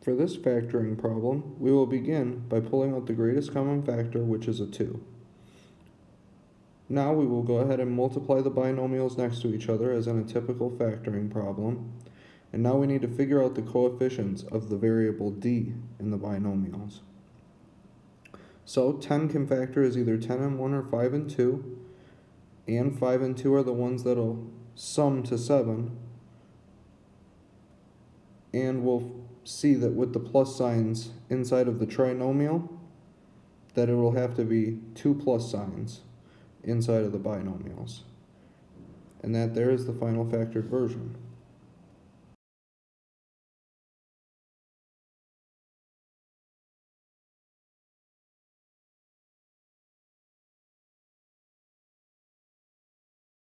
For this factoring problem, we will begin by pulling out the greatest common factor, which is a 2. Now we will go ahead and multiply the binomials next to each other as in a typical factoring problem. And now we need to figure out the coefficients of the variable d in the binomials. So 10 can factor as either 10 and 1 or 5 and 2. And 5 and 2 are the ones that'll sum to 7. And we'll see that with the plus signs inside of the trinomial, that it will have to be two plus signs inside of the binomials. And that there is the final factored version.